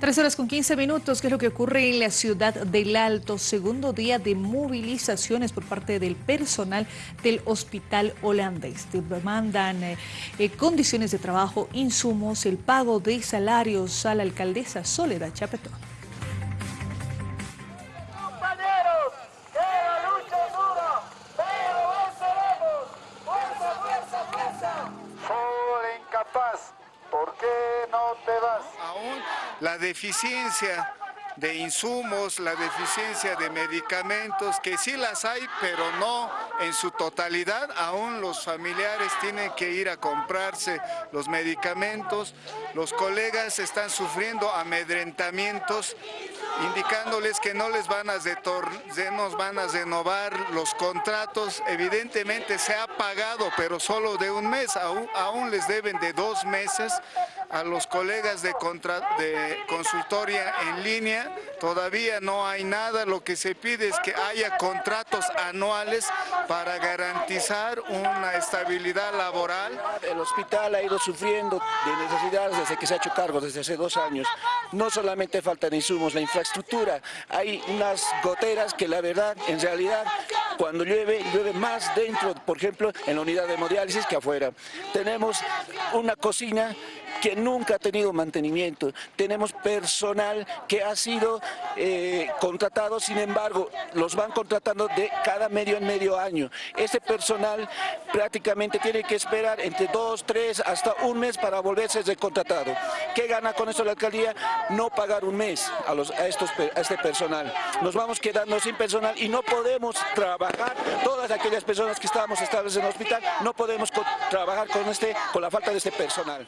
Tres horas con 15 minutos, ¿qué es lo que ocurre en la ciudad del Alto? Segundo día de movilizaciones por parte del personal del hospital holandés. Demandan eh, condiciones de trabajo, insumos, el pago de salarios a la alcaldesa Soledad Chapetón. ¿Por qué no te vas? Aún la deficiencia de insumos, la deficiencia de medicamentos, que sí las hay, pero no en su totalidad. Aún los familiares tienen que ir a comprarse los medicamentos. Los colegas están sufriendo amedrentamientos indicándoles que no les van a, van a renovar los contratos. Evidentemente se ha pagado, pero solo de un mes, aún, les deben de dos meses a los colegas de, de consultoria en línea. Todavía no hay nada, lo que se pide es que haya contratos anuales para garantizar una estabilidad laboral. El hospital ha ido sufriendo de necesidades desde que se ha hecho cargo, desde hace dos años. No solamente faltan insumos, la infraestructura, hay unas goteras que la verdad, en realidad, cuando llueve, llueve más dentro, por ejemplo, en la unidad de hemodiálisis que afuera. Tenemos una cocina que nunca ha tenido mantenimiento. Tenemos personal que ha sido eh, contratado, sin embargo, los van contratando de cada medio en medio año. Ese personal prácticamente tiene que esperar entre dos, tres, hasta un mes para volverse recontratado. ¿Qué gana con esto la alcaldía? No pagar un mes a, los, a, estos, a este personal. Nos vamos quedando sin personal y no podemos trabajar, todas aquellas personas que estábamos estables en el hospital, no podemos trabajar con, este, con la falta de este personal.